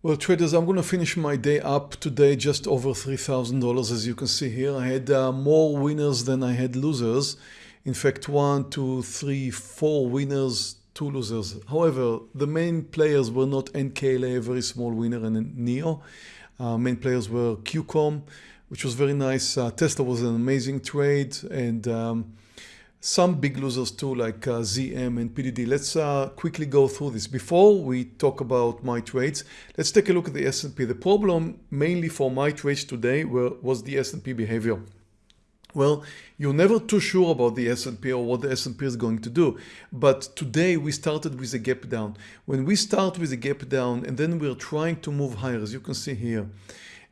Well traders, I'm going to finish my day up today just over $3,000 as you can see here. I had uh, more winners than I had losers. In fact, one, two, three, four winners, two losers. However, the main players were not NKLA, a very small winner, and NEO. Uh, main players were QCOM, which was very nice. Uh, Tesla was an amazing trade and um, some big losers too like uh, ZM and PDD. Let's uh, quickly go through this. Before we talk about my trades, let's take a look at the S&P. The problem mainly for my trades today were, was the S&P behavior. Well, you're never too sure about the S&P or what the S&P is going to do. But today we started with a gap down. When we start with a gap down and then we're trying to move higher, as you can see here,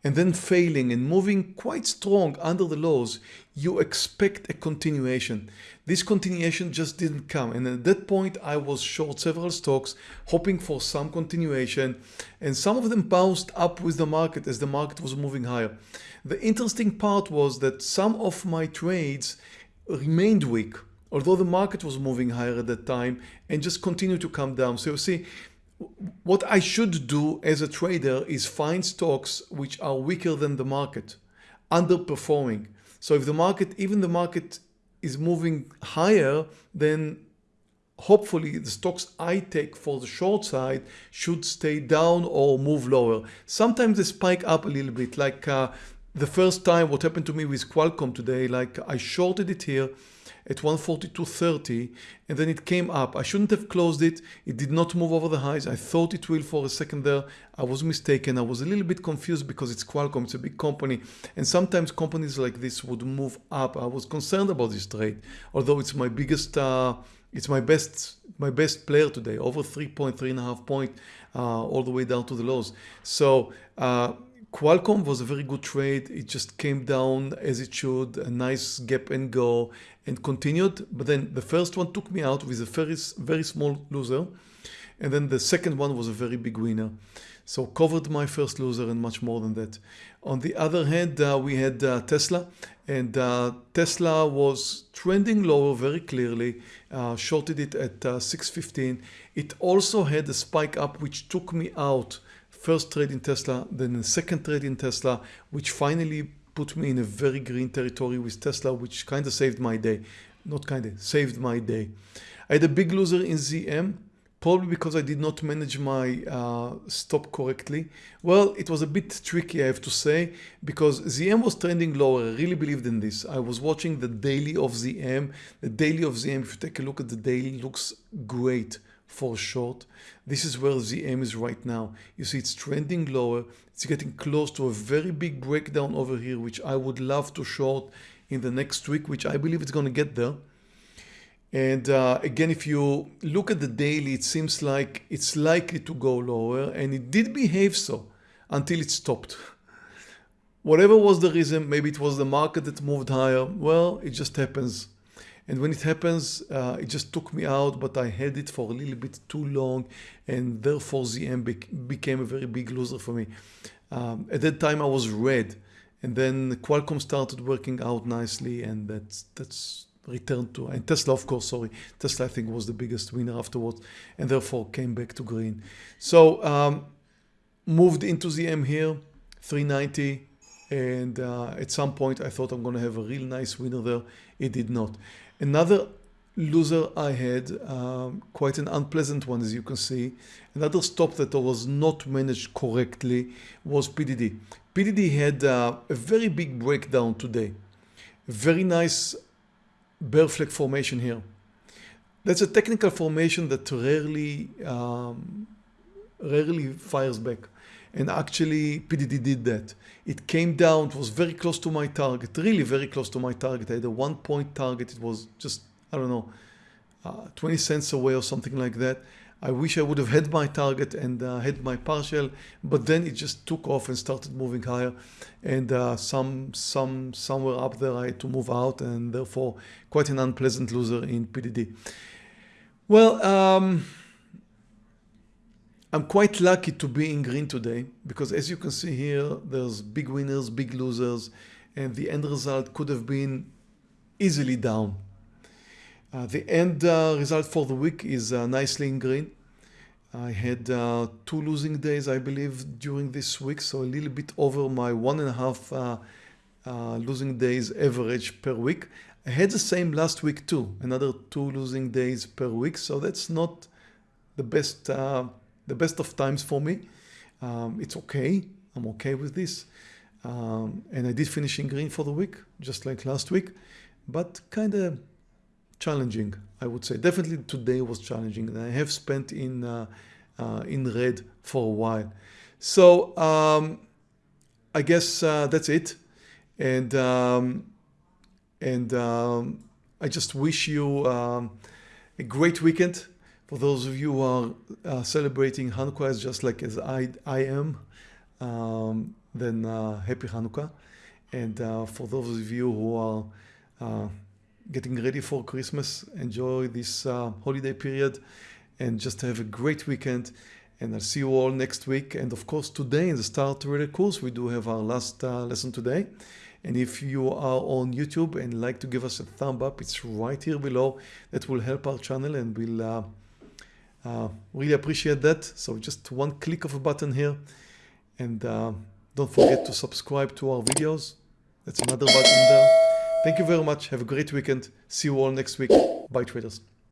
and then failing and moving quite strong under the lows, you expect a continuation. This continuation just didn't come. And at that point, I was short several stocks, hoping for some continuation. And some of them bounced up with the market as the market was moving higher. The interesting part was that some of my trades remained weak, although the market was moving higher at that time and just continued to come down. So you see, what I should do as a trader is find stocks which are weaker than the market, underperforming. So if the market, even the market is moving higher, then hopefully the stocks I take for the short side should stay down or move lower. Sometimes they spike up a little bit like uh, the first time what happened to me with Qualcomm today, like I shorted it here at 142.30 and then it came up. I shouldn't have closed it. It did not move over the highs. I thought it will for a second there. I was mistaken. I was a little bit confused because it's Qualcomm. It's a big company. And sometimes companies like this would move up. I was concerned about this trade, although it's my biggest, uh, it's my best, my best player today, over 3.3 and a half point, uh, all the way down to the lows. So uh, Qualcomm was a very good trade. It just came down as it should, a nice gap and go and continued. But then the first one took me out with a very, very small loser. And then the second one was a very big winner. So covered my first loser and much more than that. On the other hand, uh, we had uh, Tesla and uh, Tesla was trending lower very clearly, uh, shorted it at uh, 615. It also had a spike up which took me out first trade in Tesla, then a second trade in Tesla, which finally put me in a very green territory with Tesla, which kind of saved my day. Not kind of, saved my day. I had a big loser in ZM, probably because I did not manage my uh, stop correctly. Well, it was a bit tricky, I have to say, because ZM was trending lower. I really believed in this. I was watching the daily of ZM. The daily of ZM, if you take a look at the daily, looks great for short. This is where ZM is right now. You see it's trending lower. It's getting close to a very big breakdown over here, which I would love to short in the next week, which I believe it's going to get there. And uh, again, if you look at the daily, it seems like it's likely to go lower and it did behave so until it stopped. Whatever was the reason, maybe it was the market that moved higher. Well, it just happens. And when it happens, uh, it just took me out, but I had it for a little bit too long and therefore ZM became a very big loser for me. Um, at that time I was red and then Qualcomm started working out nicely and that's, that's returned to, and Tesla of course, sorry, Tesla I think was the biggest winner afterwards and therefore came back to green. So um, moved into ZM here, 390 and uh, at some point I thought I'm going to have a real nice winner there. It did not. Another loser I had, um, quite an unpleasant one as you can see. Another stop that was not managed correctly was PDD. PDD had uh, a very big breakdown today. Very nice bear flag formation here. That's a technical formation that rarely, um, rarely fires back. And actually PDD did that. It came down, it was very close to my target, really very close to my target. I had a one point target. It was just, I don't know, uh, 20 cents away or something like that. I wish I would have had my target and uh, had my partial, but then it just took off and started moving higher. And uh, some, some, somewhere up there I had to move out and therefore quite an unpleasant loser in PDD. Well, um, I'm quite lucky to be in green today because as you can see here, there's big winners, big losers, and the end result could have been easily down. Uh, the end uh, result for the week is uh, nicely in green. I had uh, two losing days, I believe, during this week, so a little bit over my one and a half uh, uh, losing days average per week. I had the same last week too, another two losing days per week, so that's not the best, the best of times for me. Um, it's okay, I'm okay with this. Um, and I did finish in green for the week, just like last week, but kind of challenging, I would say. Definitely today was challenging and I have spent in, uh, uh, in red for a while. So um, I guess uh, that's it. And, um, and um, I just wish you um, a great weekend. For those of you who are uh, celebrating Hanukkah just like as I, I am, um, then uh, happy Hanukkah. And uh, for those of you who are uh, getting ready for Christmas. Enjoy this uh, holiday period and just have a great weekend. And I'll see you all next week. And of course, today in the Start Trader course, we do have our last uh, lesson today. And if you are on YouTube and like to give us a thumb up, it's right here below. That will help our channel and we'll uh, really appreciate that. So just one click of a button here. And uh, don't forget to subscribe to our videos. That's another button there. Thank you very much. Have a great weekend. See you all next week. Bye traders.